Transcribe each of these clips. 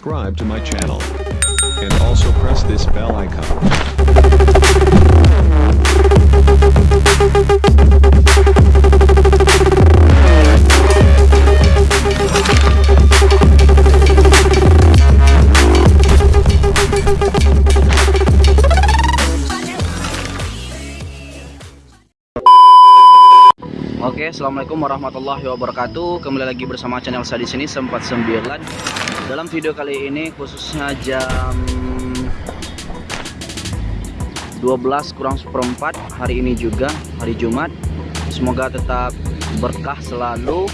subscribe to my channel. And also press this bell icon. Assalamualaikum warahmatullahi wabarakatuh. Kembali lagi bersama channel saya di sini sempat 9. Dalam video kali ini khususnya jam 12 kurang seperempat hari ini juga hari Jumat. Semoga tetap berkah selalu.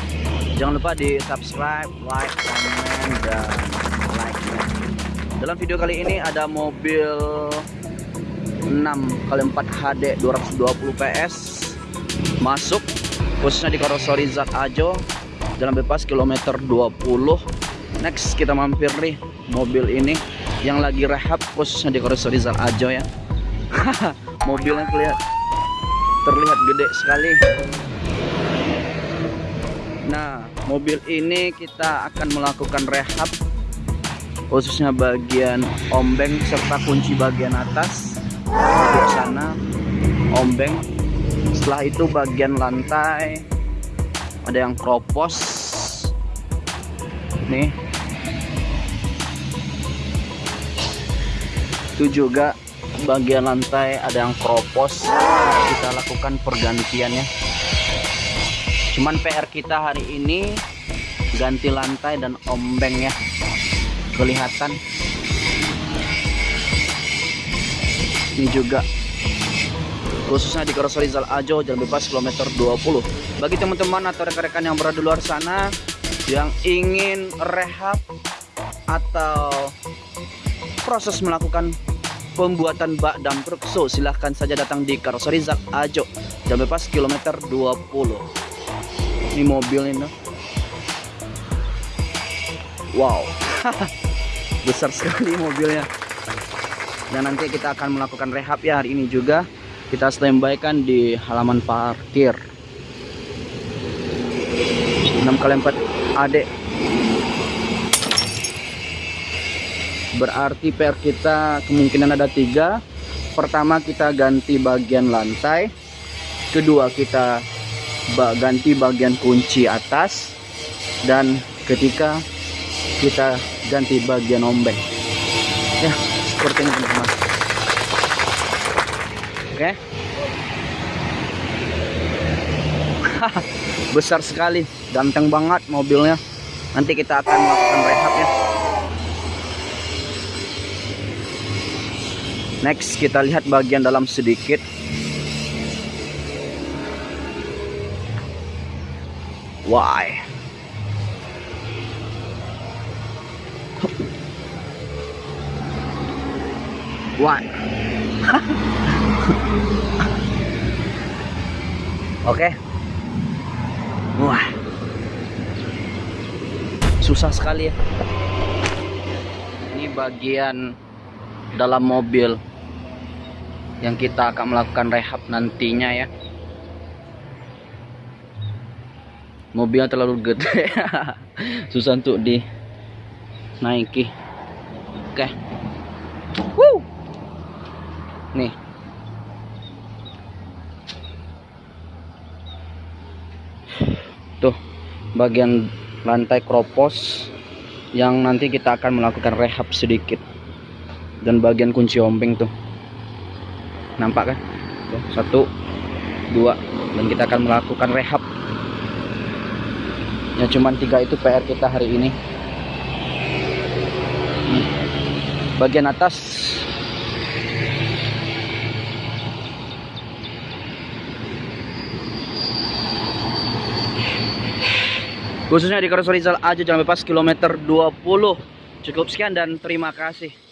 Jangan lupa di subscribe, like, komen dan like. Dalam video kali ini ada mobil 6x4 HD 220 PS masuk khususnya di Karoseri Zat Ajo jalan bebas kilometer 20 next kita mampir nih mobil ini yang lagi rehab khususnya di Karoseri Zat Ajo ya. Mobilnya terlihat terlihat gede sekali. Nah mobil ini kita akan melakukan rehab khususnya bagian ombeng serta kunci bagian atas. Di sana ombeng setelah itu bagian lantai ada yang kropos nih. Itu juga bagian lantai ada yang kropos kita lakukan pergantiannya. Cuman PR kita hari ini ganti lantai dan ombeng ya. Kelihatan. Ini juga khususnya di Karoseri Zal Ajo Jalan Bebas kilometer 20 bagi teman-teman atau rekan-rekan yang berada di luar sana yang ingin rehab atau proses melakukan pembuatan bak dam truk so silahkan saja datang di Karoseri Zal Ajo Jalan Bebas kilometer 20 ini mobil ini wow. Besar sekali mobilnya. Dan nanti kita akan melakukan rehab ya hari ini juga kita standby kan di halaman parkir. 6 kali 4 adek berarti PR kita kemungkinan ada tiga. Pertama kita ganti bagian lantai. Kedua kita ganti bagian kunci atas. Dan ketika kita ganti bagian ombeng. Ya seperti ini teman-teman Oke. Besar sekali, ganteng banget mobilnya. Nanti kita akan melakukan rehab ya. Next kita lihat bagian dalam sedikit. Why? Why? Oke. Wah. Susah sekali ya. Ini bagian dalam mobil yang kita akan melakukan rehab nantinya ya. Mobilnya terlalu gede. Susah untuk dinaiki. Oke. Woo! Nih. tuh bagian lantai kropos yang nanti kita akan melakukan rehab sedikit. Dan bagian kunci ompeng tuh. Nampak kan? Tuh, satu dua dan kita akan melakukan rehab. Ya cuman tiga itu PR kita hari ini. Bagian atas khususnya di Karoseri Zal aja jangan bebas kilometer 20 cukup sekian dan terima kasih